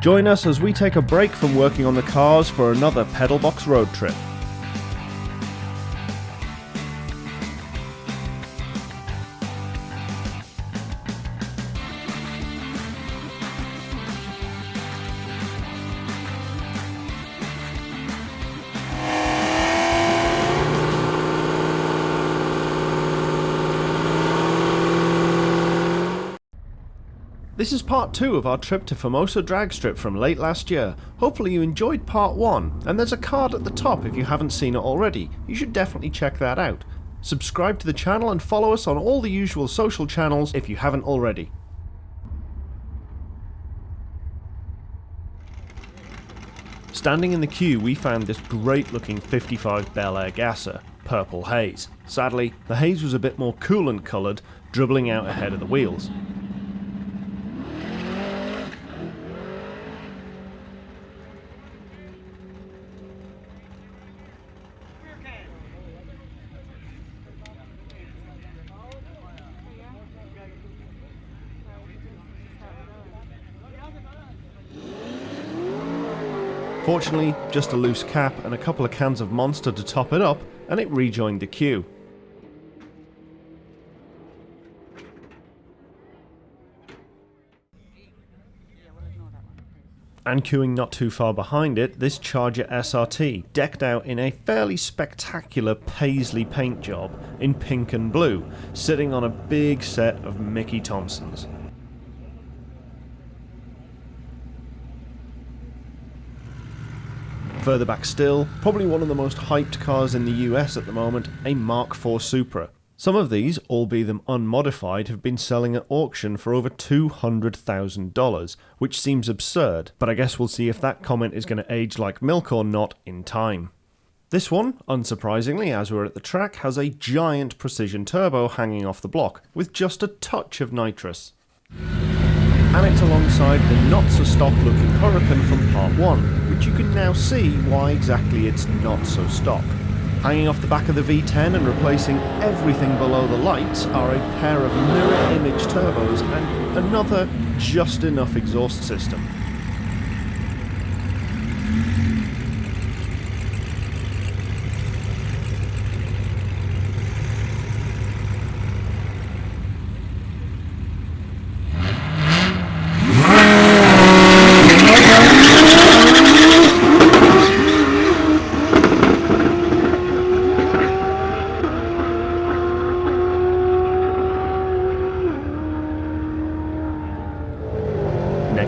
Join us as we take a break from working on the cars for another Pedalbox road trip. This is part 2 of our trip to Famoso Drag Strip from late last year. Hopefully you enjoyed part 1, and there's a card at the top if you haven't seen it already. You should definitely check that out. Subscribe to the channel and follow us on all the usual social channels if you haven't already. Standing in the queue we found this great looking 55 Bel Air Gasser, Purple Haze. Sadly, the haze was a bit more coolant coloured, dribbling out ahead of the wheels. Fortunately, just a loose cap and a couple of cans of Monster to top it up, and it rejoined the queue. And queuing not too far behind it, this Charger SRT, decked out in a fairly spectacular paisley paint job in pink and blue, sitting on a big set of Mickey Thompsons. Further back still, probably one of the most hyped cars in the US at the moment, a Mark IV Supra. Some of these, albeit them unmodified, have been selling at auction for over $200,000, which seems absurd, but I guess we'll see if that comment is going to age like milk or not in time. This one, unsurprisingly, as we're at the track, has a giant precision turbo hanging off the block, with just a touch of nitrous and it's alongside the not so stock looking Huracan from part 1, which you can now see why exactly it's not so stock. Hanging off the back of the V10 and replacing everything below the lights are a pair of mirror image turbos and another just enough exhaust system.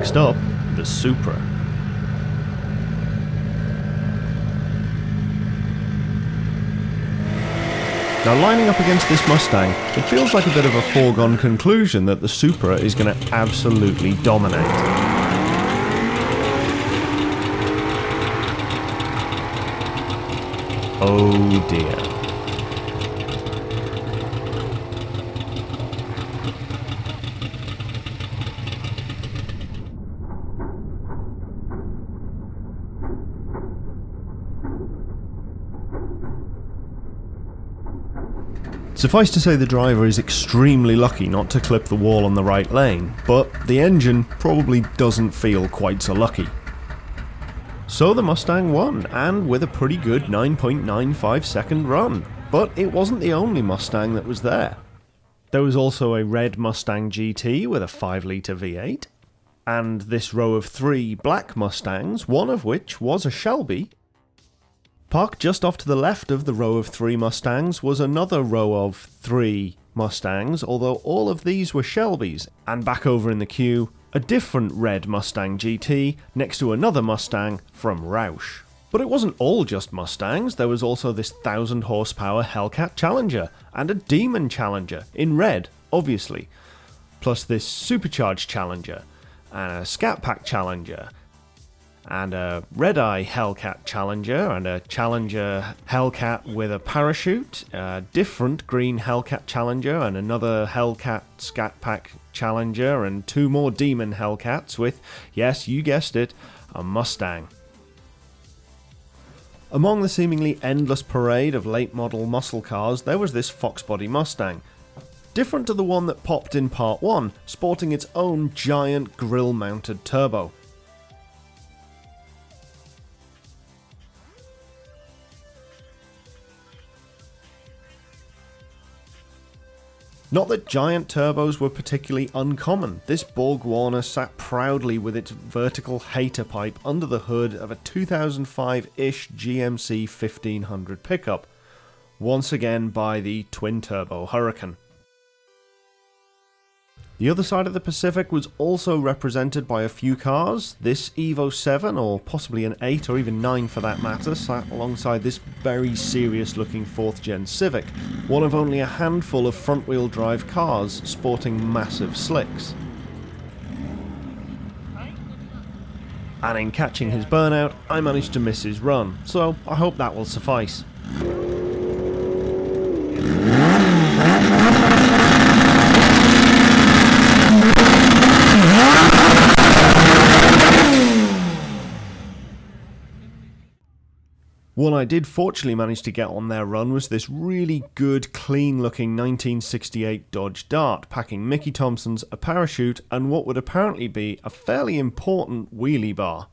Next up, the Supra. Now lining up against this Mustang, it feels like a bit of a foregone conclusion that the Supra is going to absolutely dominate. Oh dear. Suffice to say the driver is extremely lucky not to clip the wall on the right lane, but the engine probably doesn't feel quite so lucky. So the Mustang won, and with a pretty good 9.95 second run. But it wasn't the only Mustang that was there. There was also a red Mustang GT with a 5 litre V8, and this row of three black Mustangs, one of which was a Shelby, Parked just off to the left of the row of three Mustangs was another row of three Mustangs, although all of these were Shelbys, and back over in the queue, a different red Mustang GT next to another Mustang from Roush. But it wasn't all just Mustangs, there was also this 1000 horsepower Hellcat Challenger, and a Demon Challenger, in red, obviously, plus this supercharged Challenger, and a Scat Pack Challenger, and a Red Eye Hellcat Challenger and a Challenger Hellcat with a parachute, a different green Hellcat Challenger and another Hellcat Scat Pack Challenger and two more Demon Hellcats with, yes, you guessed it, a Mustang. Among the seemingly endless parade of late model muscle cars, there was this Fox Body Mustang. Different to the one that popped in part 1, sporting its own giant grill mounted turbo. Not that giant turbos were particularly uncommon. This Borg Warner sat proudly with its vertical hater pipe under the hood of a 2005-ish GMC 1500 pickup, once again by the twin-turbo Huracan. The other side of the Pacific was also represented by a few cars. This Evo 7, or possibly an 8 or even 9 for that matter, sat alongside this very serious looking 4th gen Civic, one of only a handful of front wheel drive cars sporting massive slicks. And in catching his burnout, I managed to miss his run, so I hope that will suffice. One I did fortunately manage to get on their run was this really good, clean looking 1968 Dodge Dart, packing Mickey Thompson's, a parachute, and what would apparently be a fairly important wheelie bar.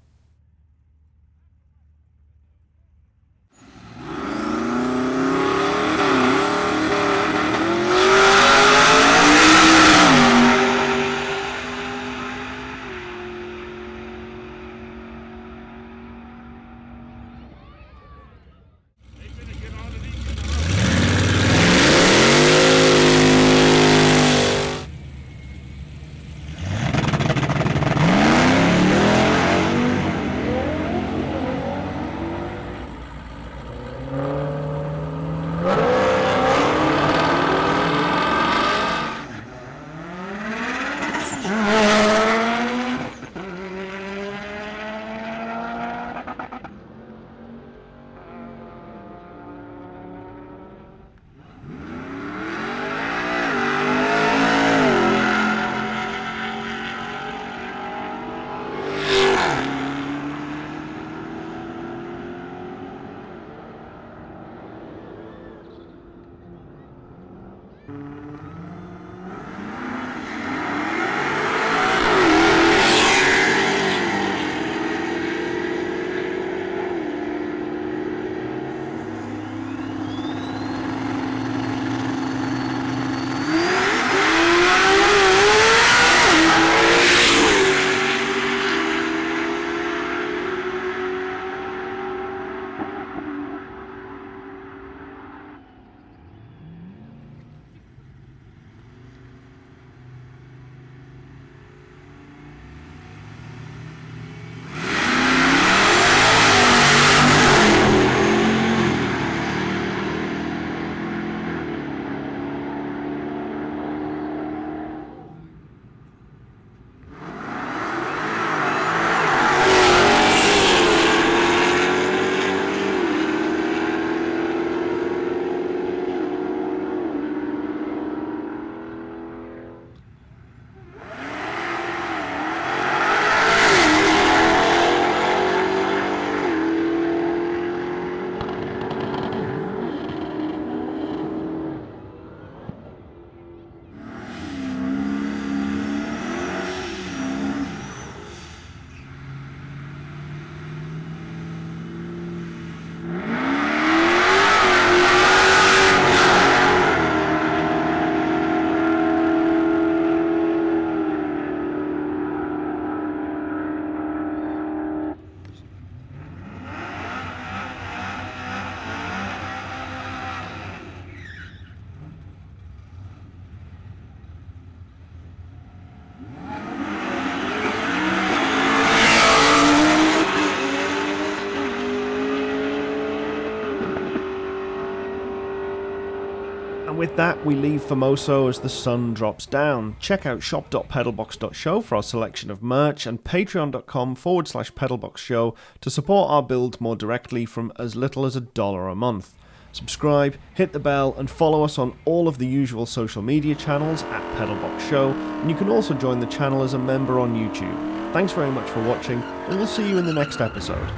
And with that, we leave Famoso as the sun drops down. Check out shop.pedalbox.show for our selection of merch and patreon.com forward slash pedalboxshow to support our build more directly from as little as a dollar a month. Subscribe, hit the bell, and follow us on all of the usual social media channels at Pedalbox Show, and you can also join the channel as a member on YouTube. Thanks very much for watching, and we'll see you in the next episode.